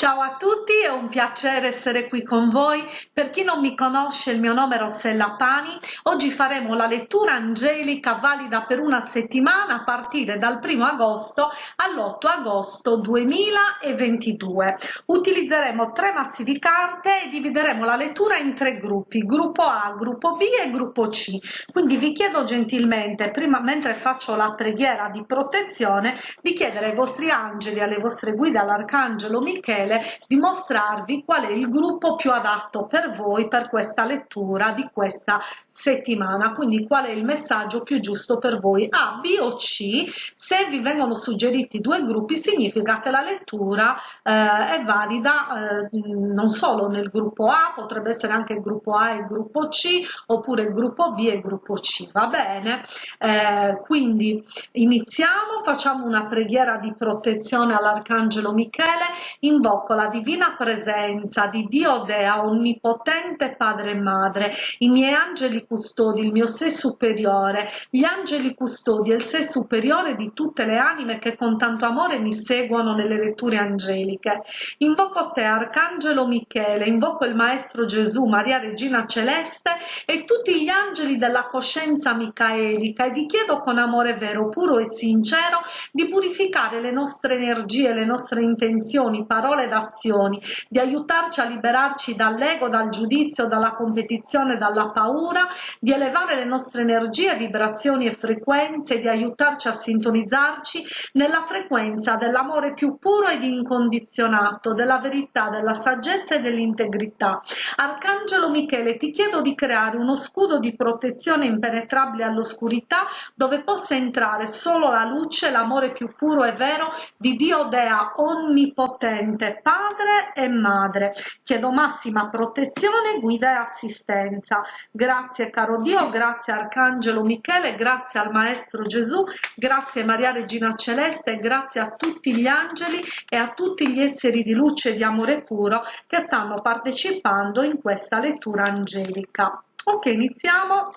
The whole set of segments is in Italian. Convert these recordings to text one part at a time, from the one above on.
Ciao a tutti, è un piacere essere qui con voi. Per chi non mi conosce, il mio nome è Rossella Pani. Oggi faremo la lettura angelica valida per una settimana a partire dal 1 agosto all'8 agosto 2022. Utilizzeremo tre mazzi di carte e divideremo la lettura in tre gruppi, gruppo A, gruppo B e gruppo C. Quindi vi chiedo gentilmente, prima mentre faccio la preghiera di protezione, di chiedere ai vostri angeli, alle vostre guide, all'arcangelo Michele Di mostrarvi qual è il gruppo più adatto per voi per questa lettura di questa settimana. Quindi qual è il messaggio più giusto per voi? A, B o C? Se vi vengono suggeriti due gruppi significa che la lettura eh, è valida eh, non solo nel gruppo A potrebbe essere anche il gruppo A e il gruppo C oppure il gruppo B e il gruppo C. Va bene? Eh, quindi iniziamo. Facciamo una preghiera di protezione all'arcangelo Michele invoco invoco la divina presenza di Dio Dea, onnipotente Padre e Madre, i miei angeli custodi, il mio sé superiore, gli angeli custodi e il sé superiore di tutte le anime che con tanto amore mi seguono nelle letture angeliche. Invoco te, Arcangelo Michele, invoco il Maestro Gesù, Maria Regina Celeste e tutti gli angeli della coscienza micaelica e vi chiedo con amore vero, puro e sincero di purificare le nostre energie, le nostre intenzioni, parole ed azioni, di aiutarci a liberarci dall'ego, dal giudizio, dalla competizione, dalla paura, di elevare le nostre energie, vibrazioni e frequenze, di aiutarci a sintonizzarci nella frequenza dell'amore più puro ed incondizionato, della verità, della saggezza e dell'integrità. Arcangelo Michele, ti chiedo di creare uno scudo di protezione impenetrabile all'oscurità dove possa entrare solo la luce, l'amore più puro e vero di Dio Dea onnipotente, padre e madre. Chiedo massima protezione, guida e assistenza. Grazie caro Dio, grazie Arcangelo Michele, grazie al Maestro Gesù, grazie Maria Regina Celeste, grazie a tutti gli angeli e a tutti gli esseri di luce e di amore puro che stanno partecipando in questa lettura angelica. Ok, iniziamo.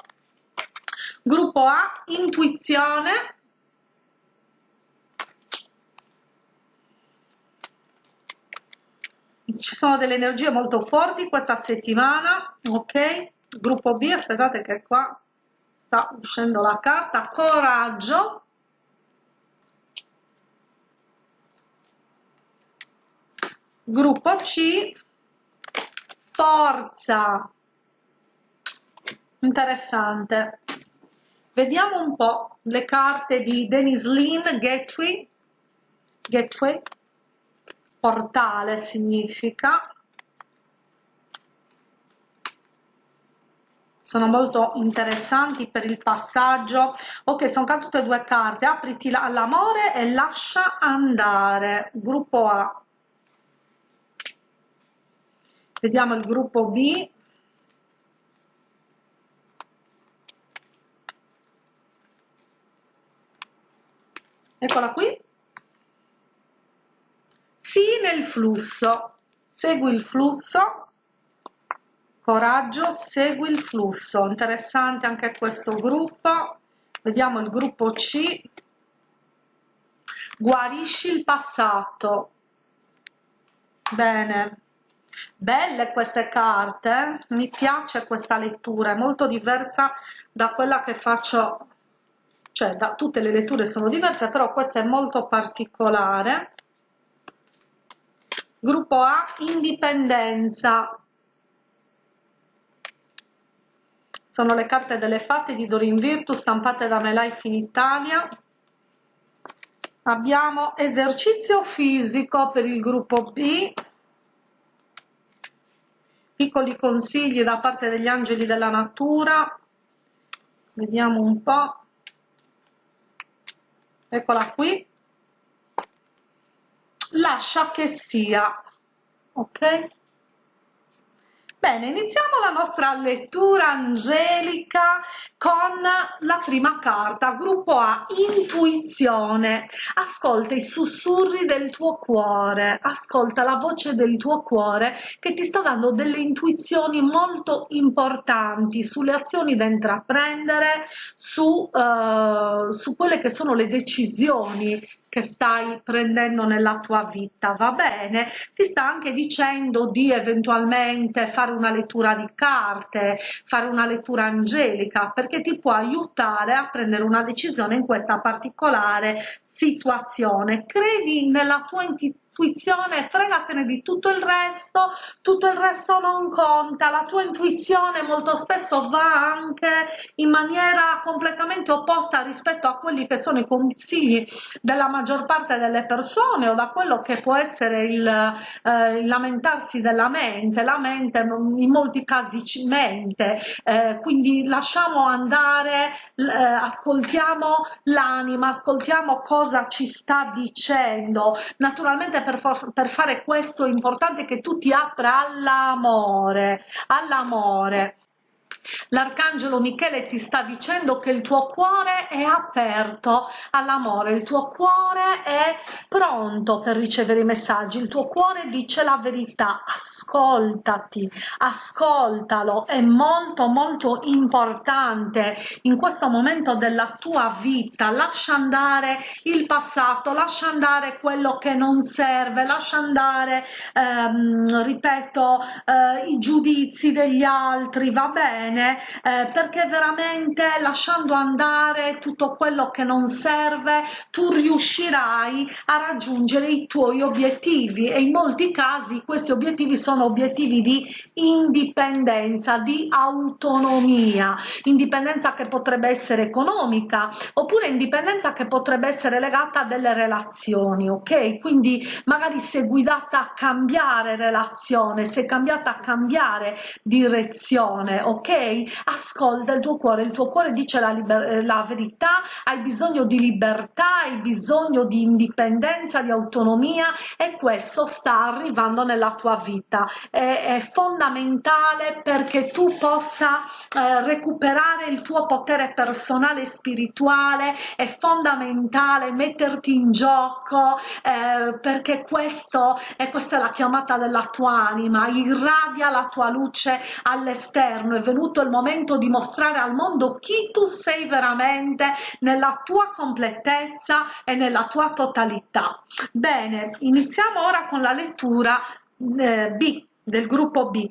Gruppo A, intuizione, ci sono delle energie molto forti questa settimana ok? Gruppo b aspettate che qua sta uscendo la carta. Coraggio. Gruppo c forza. Interessante. Vediamo un po le carte di Dennis Lynn Gateway. Gateway portale significa. Sono molto interessanti per il passaggio. Ok sono cadute due carte. Apriti all'amore e lascia andare. Gruppo A. Vediamo il gruppo B. Eccola qui sì nel flusso. Segui il flusso. Coraggio segui il flusso. Interessante anche questo gruppo. Vediamo il gruppo c. Guarisci il passato. Bene. Belle queste carte mi piace questa lettura è molto diversa da quella che faccio cioè da tutte le letture sono diverse però questa è molto particolare Gruppo A Indipendenza. Sono le carte delle fate di Dorin Virtus stampate da MeLife in Italia. Abbiamo esercizio fisico per il gruppo B. Piccoli consigli da parte degli angeli della natura. Vediamo un po'. Eccola qui lascia che sia ok Bene, iniziamo la nostra lettura angelica con la prima carta, gruppo A, intuizione. Ascolta i sussurri del tuo cuore, ascolta la voce del tuo cuore che ti sta dando delle intuizioni molto importanti sulle azioni da intraprendere, su, uh, su quelle che sono le decisioni che stai prendendo nella tua vita, va bene? Ti sta anche dicendo di eventualmente fare una lettura di carte, fare una lettura angelica, perché ti può aiutare a prendere una decisione in questa particolare situazione. Credi nella tua intuizione intuizione, fregatene di tutto il resto, tutto il resto non conta, la tua intuizione molto spesso va anche in maniera completamente opposta rispetto a quelli che sono i consigli della maggior parte delle persone o da quello che può essere il, eh, il lamentarsi della mente, la mente in molti casi ci mente, eh, quindi lasciamo andare, eh, ascoltiamo l'anima, ascoltiamo cosa ci sta dicendo, naturalmente per, per fare questo importante che tu ti apra all'amore, all'amore. L'arcangelo Michele ti sta dicendo che il tuo cuore è aperto all'amore, il tuo cuore è pronto per ricevere i messaggi, il tuo cuore dice la verità, ascoltati, ascoltalo, è molto molto importante in questo momento della tua vita, lascia andare il passato, lascia andare quello che non serve, lascia andare, ehm, ripeto, eh, i giudizi degli altri, va bene? Bene eh, perché veramente lasciando andare tutto quello che non serve tu riuscirai a raggiungere i tuoi obiettivi. E in molti casi questi obiettivi sono obiettivi di indipendenza di autonomia. Indipendenza che potrebbe essere economica oppure indipendenza che potrebbe essere legata a delle relazioni ok? Quindi magari sei guidata a cambiare relazione sei cambiata a cambiare direzione ok ascolta il tuo cuore il tuo cuore dice la, eh, la verità. Hai bisogno di libertà hai bisogno di indipendenza di autonomia e questo sta arrivando nella tua vita. È, è fondamentale perché tu possa eh, recuperare il tuo potere personale e spirituale. È fondamentale metterti in gioco eh, perché questo e questa è la chiamata della tua anima. Irradia la tua luce all'esterno. È venuto giunto il momento di mostrare al mondo chi tu sei veramente nella tua completezza e nella tua totalità. Bene, iniziamo ora con la lettura eh, B del gruppo B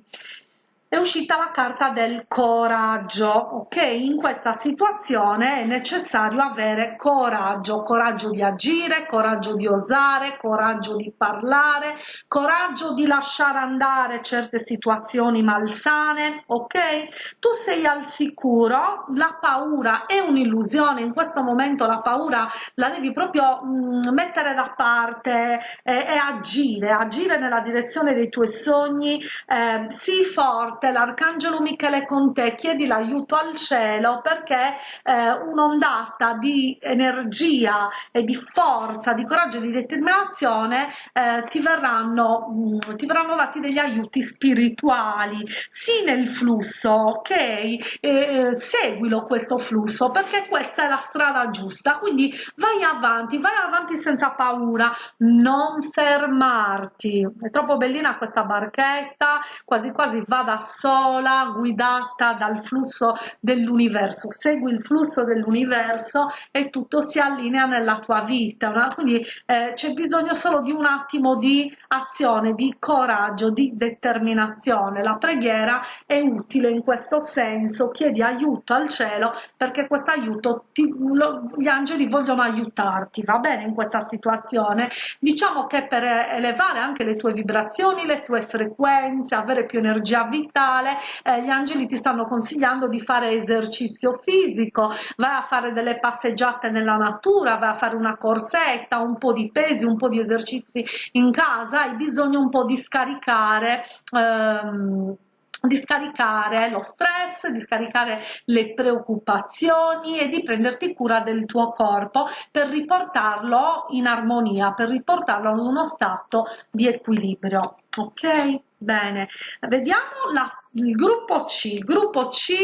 è uscita la carta del coraggio ok? In questa situazione è necessario avere coraggio coraggio di agire coraggio di osare coraggio di parlare coraggio di lasciare andare certe situazioni malsane ok? Tu sei al sicuro la paura è un'illusione in questo momento la paura la devi proprio mh, mm, mettere da parte e, e, agire agire nella direzione dei tuoi sogni eh, sii forte forte l'arcangelo Michele con te, chiedi l'aiuto al cielo perché eh, un'ondata di energia e di forza, di coraggio e di determinazione eh, ti, verranno, mh, mm, ti verranno dati degli aiuti spirituali, sì nel flusso, ok? Eh, seguilo questo flusso perché questa è la strada giusta, quindi vai avanti, vai avanti senza paura, non fermarti. È troppo bellina questa barchetta, quasi quasi va da sola guidata dal flusso dell'universo. Segui il flusso dell'universo e tutto si allinea nella tua vita no? quindi eh, c'è bisogno solo di un attimo di azione di coraggio di determinazione. La preghiera è utile in questo senso. Chiedi aiuto al cielo perché questo aiuto gli angeli vogliono aiutarti va bene in questa situazione? Diciamo che per elevare anche le tue vibrazioni le tue frequenze avere più energia vitale mentale eh, gli angeli ti stanno consigliando di fare esercizio fisico vai a fare delle passeggiate nella natura vai a fare una corsetta un po di pesi un po di esercizi in casa hai bisogno un po di scaricare ehm, di scaricare lo stress, di scaricare le preoccupazioni e di prenderti cura del tuo corpo per riportarlo in armonia, per riportarlo ad uno stato di equilibrio. Ok? Bene, vediamo la il gruppo C, il gruppo C,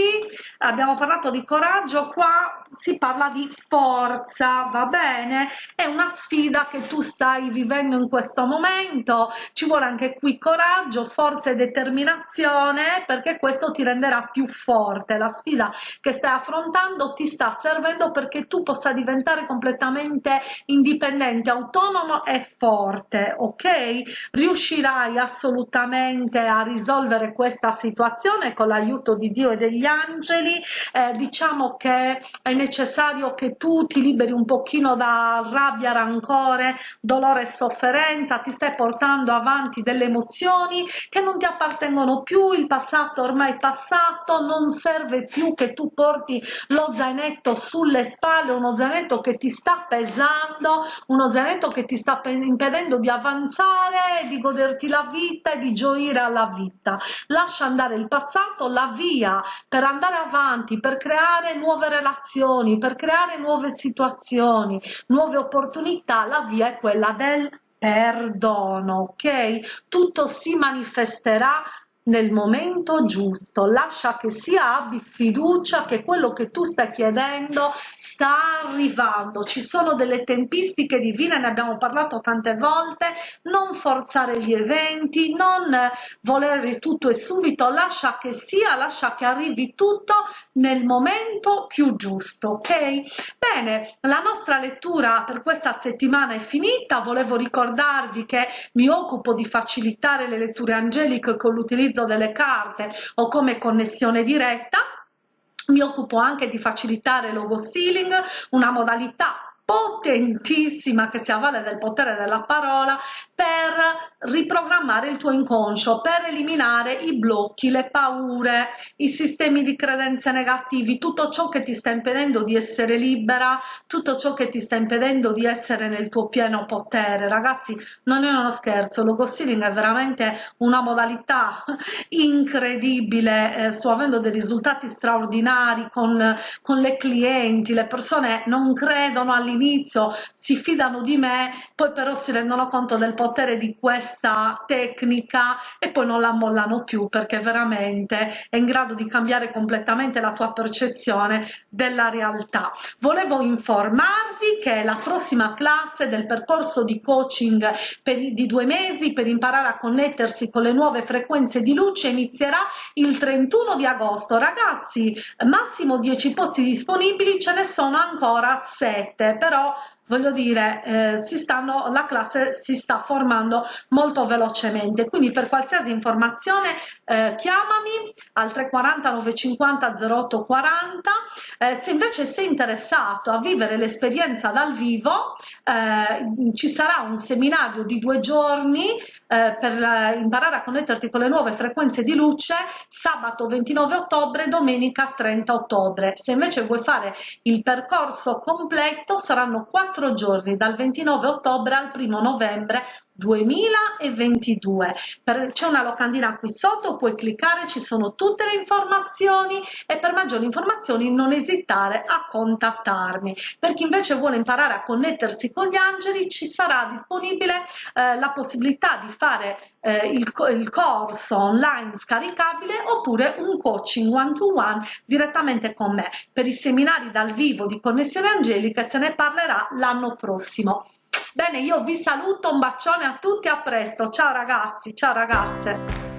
abbiamo parlato di coraggio, qua si parla di forza, va bene? È una sfida che tu stai vivendo in questo momento, ci vuole anche qui coraggio, forza e determinazione perché questo ti renderà più forte, la sfida che stai affrontando ti sta servendo perché tu possa diventare completamente indipendente, autonomo e forte, ok? Riuscirai assolutamente a risolvere questa situazione situazione con l'aiuto di Dio e degli angeli eh, diciamo che è necessario che tu ti liberi un pochino da rabbia rancore dolore e sofferenza ti stai portando avanti delle emozioni che non ti appartengono più il passato ormai passato non serve più che tu porti lo zainetto sulle spalle uno zainetto che ti sta pesando uno zainetto che ti sta impedendo di avanzare di goderti la vita e di gioire alla vita. Lascia andare cambiare il passato, la via per andare avanti, per creare nuove relazioni, per creare nuove situazioni, nuove opportunità, la via è quella del perdono, ok? Tutto si manifesterà nel momento giusto, lascia che sia abbi fiducia che quello che tu stai chiedendo sta arrivando, ci sono delle tempistiche divine, ne abbiamo parlato tante volte, non forzare gli eventi, non volere tutto e subito, lascia che sia, lascia che arrivi tutto nel momento più giusto, ok? Bene, la nostra lettura per questa settimana è finita, volevo ricordarvi che mi occupo di facilitare le letture angeliche con l'utilizzo l'utilizzo delle carte o come connessione diretta mi occupo anche di facilitare logo stealing una modalità potentissima che si avvale del potere della parola per riprogrammare il tuo inconscio, per eliminare i blocchi, le paure, i sistemi di credenze negativi, tutto ciò che ti sta impedendo di essere libera, tutto ciò che ti sta impedendo di essere nel tuo pieno potere. Ragazzi, non è uno scherzo, logo stealing è veramente una modalità incredibile, eh, sto avendo dei risultati straordinari con, con le clienti, le persone non credono all'inizio si fidano di me, poi però si rendono conto del potere di questa tecnica e poi non la mollano più perché veramente è in grado di cambiare completamente la tua percezione della realtà. Volevo informarvi che la prossima classe del percorso di coaching per, di due mesi per imparare a connettersi con le nuove frequenze di luce inizierà il 31 di agosto. Ragazzi, massimo 10 posti disponibili, ce ne sono ancora 7 però voglio dire eh, si stanno la classe si sta formando molto velocemente. Quindi per qualsiasi informazione eh, chiamami al 340 950 0840 eh, se invece sei interessato a vivere l'esperienza dal vivo eh, ci sarà un seminario di due giorni eh, per imparare a connetterti con le nuove frequenze di luce sabato 29 ottobre domenica 30 ottobre. Se invece vuoi fare il percorso completo saranno quattro giorni dal 29 ottobre al 1 novembre 2022 c'è una locandina qui sotto puoi cliccare ci sono tutte le informazioni e per maggiori informazioni non esitare a contattarmi. Per chi invece vuole imparare a connettersi con gli angeli ci sarà disponibile eh, la possibilità di fare eh, il, il corso online scaricabile oppure un coaching one to one direttamente con me. Per i seminari dal vivo di connessione angelica se ne parlerà l'anno prossimo bene io vi saluto un bacione a tutti a presto. Ciao ragazzi ciao ragazze